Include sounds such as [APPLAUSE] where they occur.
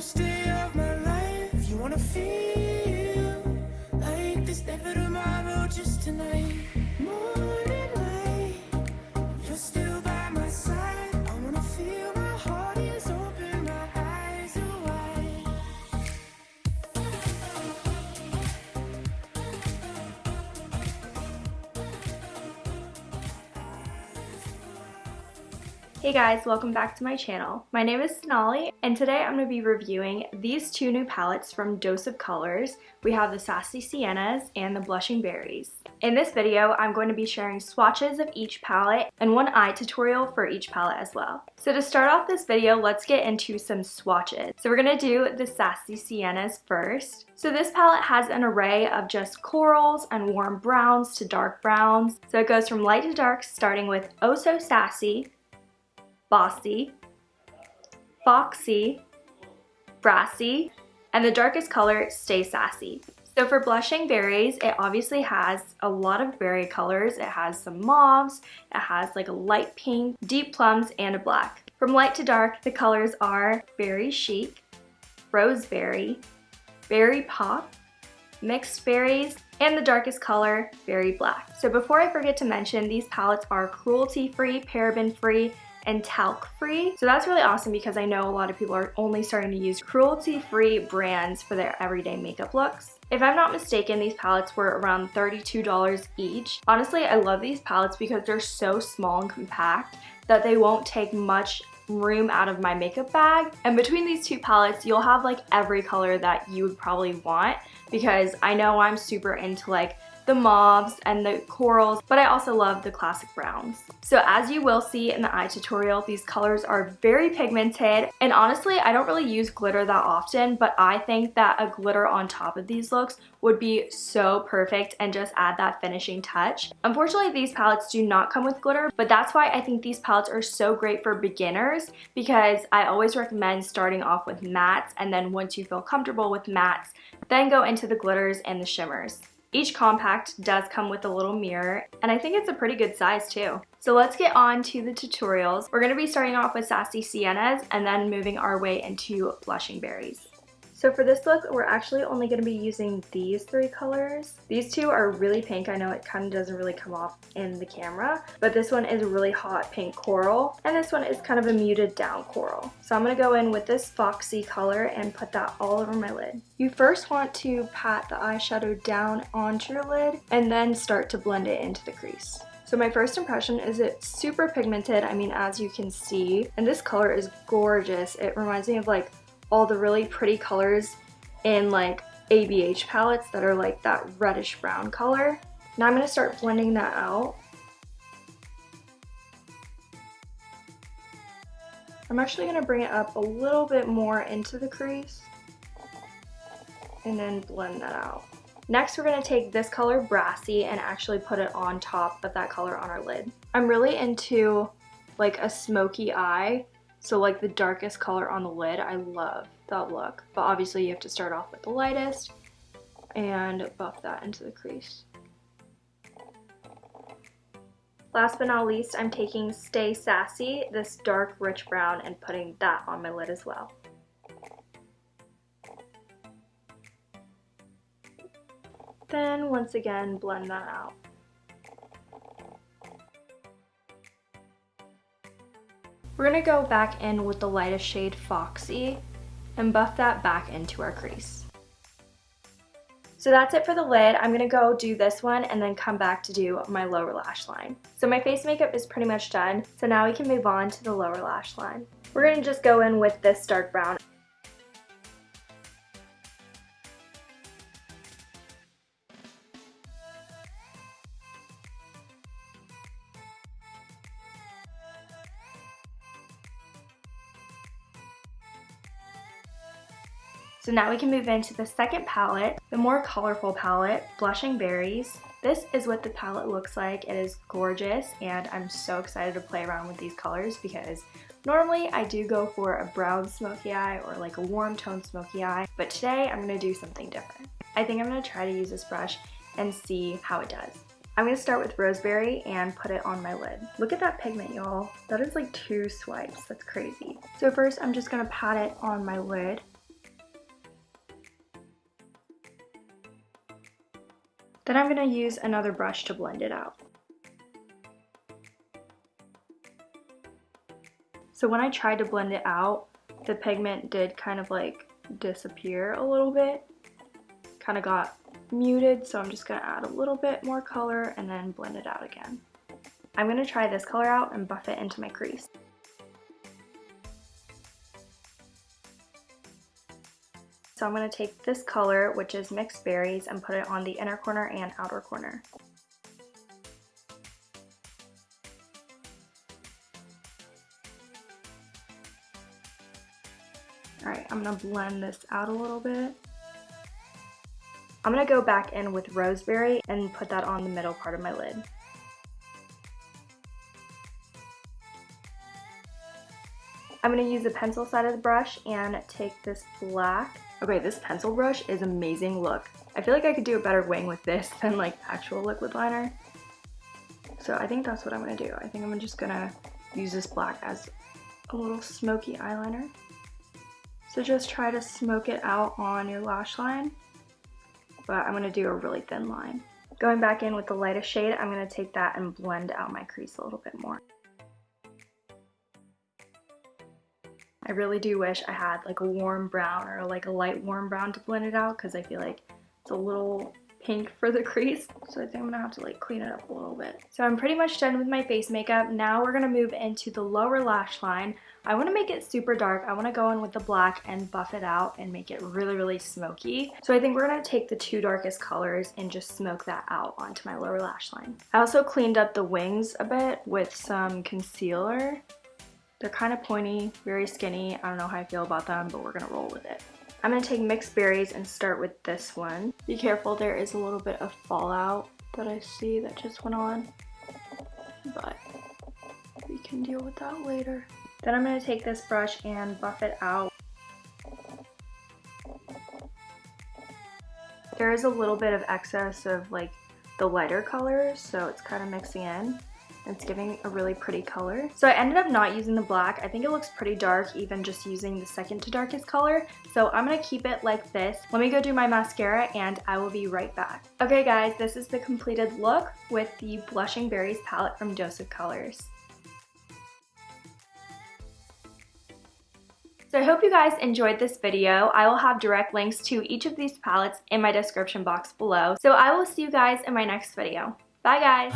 First day of my life, you wanna feel like there's never tomorrow, just tonight. Hey guys, welcome back to my channel. My name is Sonali, and today I'm going to be reviewing these two new palettes from Dose of Colors. We have the Sassy Siennas and the Blushing Berries. In this video, I'm going to be sharing swatches of each palette and one eye tutorial for each palette as well. So to start off this video, let's get into some swatches. So we're going to do the Sassy Siennas first. So this palette has an array of just corals and warm browns to dark browns. So it goes from light to dark, starting with Oh So Sassy, bossy, foxy, brassy, and the darkest color, stay sassy. So for blushing berries, it obviously has a lot of berry colors. It has some mauves, it has like a light pink, deep plums, and a black. From light to dark, the colors are berry chic, roseberry, berry pop, mixed berries, and the darkest color, berry black. So before I forget to mention, these palettes are cruelty-free, paraben-free, and talc free. So that's really awesome because I know a lot of people are only starting to use cruelty free brands for their everyday makeup looks. If I'm not mistaken, these palettes were around $32 each. Honestly, I love these palettes because they're so small and compact that they won't take much room out of my makeup bag. And between these two palettes, you'll have like every color that you would probably want because I know I'm super into like the mauves and the corals, but I also love the classic browns. So as you will see in the eye tutorial, these colors are very pigmented, and honestly, I don't really use glitter that often, but I think that a glitter on top of these looks would be so perfect and just add that finishing touch. Unfortunately, these palettes do not come with glitter, but that's why I think these palettes are so great for beginners because I always recommend starting off with mattes and then once you feel comfortable with mattes, then go into the glitters and the shimmers. Each compact does come with a little mirror, and I think it's a pretty good size too. So let's get on to the tutorials. We're going to be starting off with Sassy Siennas and then moving our way into Blushing Berries. So for this look, we're actually only going to be using these three colors. These two are really pink. I know it kind of doesn't really come off in the camera, but this one is really hot pink coral, and this one is kind of a muted down coral. So I'm going to go in with this foxy color and put that all over my lid. You first want to pat the eyeshadow down onto your lid and then start to blend it into the crease. So my first impression is it's super pigmented, I mean as you can see, and this color is gorgeous. It reminds me of like all the really pretty colors in like ABH palettes that are like that reddish brown color. Now I'm going to start blending that out. I'm actually going to bring it up a little bit more into the crease and then blend that out. Next, we're going to take this color Brassy and actually put it on top of that color on our lid. I'm really into like a smoky eye so like the darkest color on the lid, I love that look. But obviously you have to start off with the lightest and buff that into the crease. Last but not least, I'm taking Stay Sassy, this dark rich brown, and putting that on my lid as well. Then once again, blend that out. We're to go back in with the lightest shade Foxy and buff that back into our crease. So that's it for the lid. I'm to go do this one and then come back to do my lower lash line. So my face makeup is pretty much done. So now we can move on to the lower lash line. We're to just go in with this dark brown. So now we can move into the second palette, the more colorful palette, Blushing Berries. This is what the palette looks like. It is gorgeous and I'm so excited to play around with these colors because normally I do go for a brown smoky eye or like a warm tone smoky eye, but today I'm going to do something different. I think I'm going to try to use this brush and see how it does. I'm going to start with Roseberry and put it on my lid. Look at that pigment, y'all. That is like two swipes. That's crazy. So first, I'm just going to pat it on my lid Then I'm going to use another brush to blend it out. So when I tried to blend it out, the pigment did kind of like disappear a little bit. Kind of got muted, so I'm just going to add a little bit more color and then blend it out again. I'm going to try this color out and buff it into my crease. So I'm going to take this color, which is mixed berries, and put it on the inner corner and outer corner. Alright, I'm going to blend this out a little bit. I'm going to go back in with roseberry and put that on the middle part of my lid. I'm going to use the pencil side of the brush and take this black Okay, this pencil brush is amazing look. I feel like I could do a better wing with this [LAUGHS] than like actual liquid liner. So I think that's what I'm gonna do. I think I'm just gonna use this black as a little smoky eyeliner. So just try to smoke it out on your lash line, but I'm gonna do a really thin line. Going back in with the lightest shade, I'm gonna take that and blend out my crease a little bit more. I really do wish I had like a warm brown or like a light warm brown to blend it out because I feel like it's a little pink for the [LAUGHS] crease. So I think I'm gonna have to like clean it up a little bit. So I'm pretty much done with my face makeup. Now we're gonna move into the lower lash line. I wanna make it super dark. I wanna go in with the black and buff it out and make it really, really smoky. So I think we're gonna take the two darkest colors and just smoke that out onto my lower lash line. I also cleaned up the wings a bit with some concealer they're kind of pointy, very skinny. I don't know how I feel about them, but we're gonna roll with it. I'm gonna take mixed berries and start with this one. Be careful, there is a little bit of fallout that I see that just went on, but we can deal with that later. Then I'm gonna take this brush and buff it out. There is a little bit of excess of like the lighter colors, so it's kind of mixing in. It's giving a really pretty color. So I ended up not using the black. I think it looks pretty dark even just using the second to darkest color. So I'm to keep it like this. Let me go do my mascara and I will be right back. Okay guys, this is the completed look with the Blushing Berries palette from Dose of Colors. So I hope you guys enjoyed this video. I will have direct links to each of these palettes in my description box below. So I will see you guys in my next video. Bye guys!